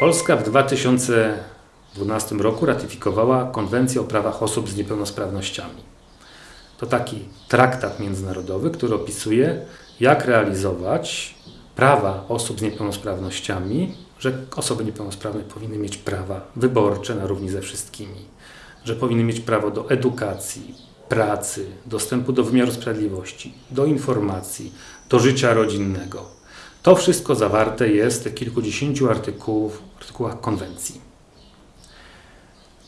Polska w 2012 roku ratyfikowała Konwencję o prawach osób z niepełnosprawnościami. To taki traktat międzynarodowy, który opisuje, jak realizować prawa osób z niepełnosprawnościami, że osoby niepełnosprawne powinny mieć prawa wyborcze na równi ze wszystkimi, że powinny mieć prawo do edukacji, pracy, dostępu do wymiaru sprawiedliwości, do informacji, do życia rodzinnego. To wszystko zawarte jest w kilkudziesięciu artykułów, artykułach konwencji.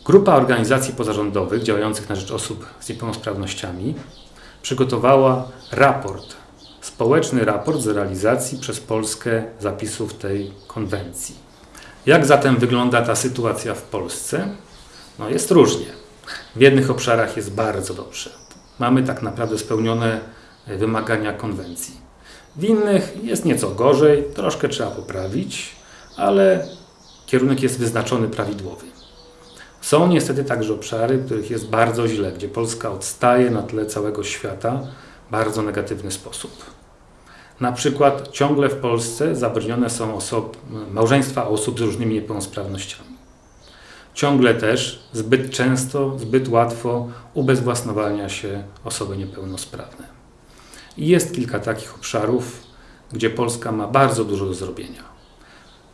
Grupa organizacji pozarządowych działających na rzecz osób z niepełnosprawnościami przygotowała raport, społeczny raport z realizacji przez Polskę zapisów tej konwencji. Jak zatem wygląda ta sytuacja w Polsce? No jest różnie. W jednych obszarach jest bardzo dobrze. Mamy tak naprawdę spełnione wymagania konwencji. W innych jest nieco gorzej, troszkę trzeba poprawić, ale kierunek jest wyznaczony prawidłowy. Są niestety także obszary, w których jest bardzo źle, gdzie Polska odstaje na tle całego świata w bardzo negatywny sposób. Na przykład ciągle w Polsce zabronione są osob, małżeństwa osób z różnymi niepełnosprawnościami. Ciągle też zbyt często, zbyt łatwo ubezwłasnowalnia się osoby niepełnosprawne. I jest kilka takich obszarów, gdzie Polska ma bardzo dużo do zrobienia.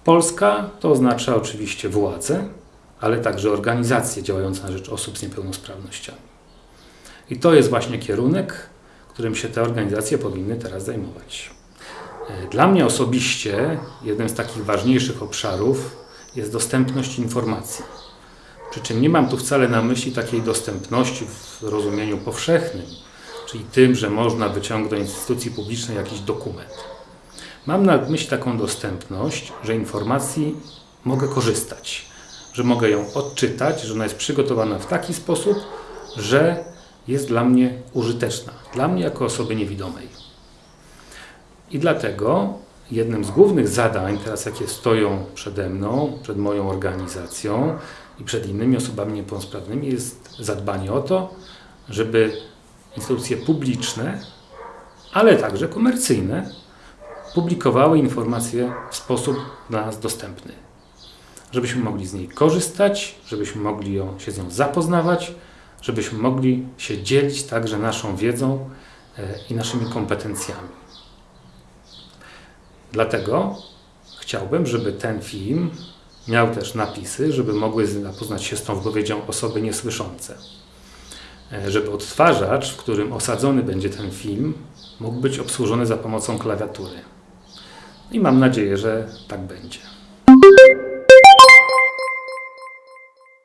Polska to oznacza oczywiście władze, ale także organizacje działające na rzecz osób z niepełnosprawnościami. I to jest właśnie kierunek, którym się te organizacje powinny teraz zajmować. Dla mnie osobiście jednym z takich ważniejszych obszarów jest dostępność informacji. Przy czym nie mam tu wcale na myśli takiej dostępności w rozumieniu powszechnym, czyli tym, że można wyciągnąć z instytucji publicznej jakiś dokument. Mam na myśli taką dostępność, że informacji mogę korzystać, że mogę ją odczytać, że ona jest przygotowana w taki sposób, że jest dla mnie użyteczna, dla mnie jako osoby niewidomej. I dlatego jednym z głównych zadań, teraz jakie stoją przede mną, przed moją organizacją i przed innymi osobami niepełnosprawnymi, jest zadbanie o to, żeby instytucje publiczne, ale także komercyjne, publikowały informacje w sposób dla nas dostępny. Żebyśmy mogli z niej korzystać, żebyśmy mogli się z nią zapoznawać, żebyśmy mogli się dzielić także naszą wiedzą i naszymi kompetencjami. Dlatego chciałbym, żeby ten film miał też napisy, żeby mogły zapoznać się z tą wypowiedzią osoby niesłyszące. Żeby odtwarzacz, w którym osadzony będzie ten film, mógł być obsłużony za pomocą klawiatury. I mam nadzieję, że tak będzie.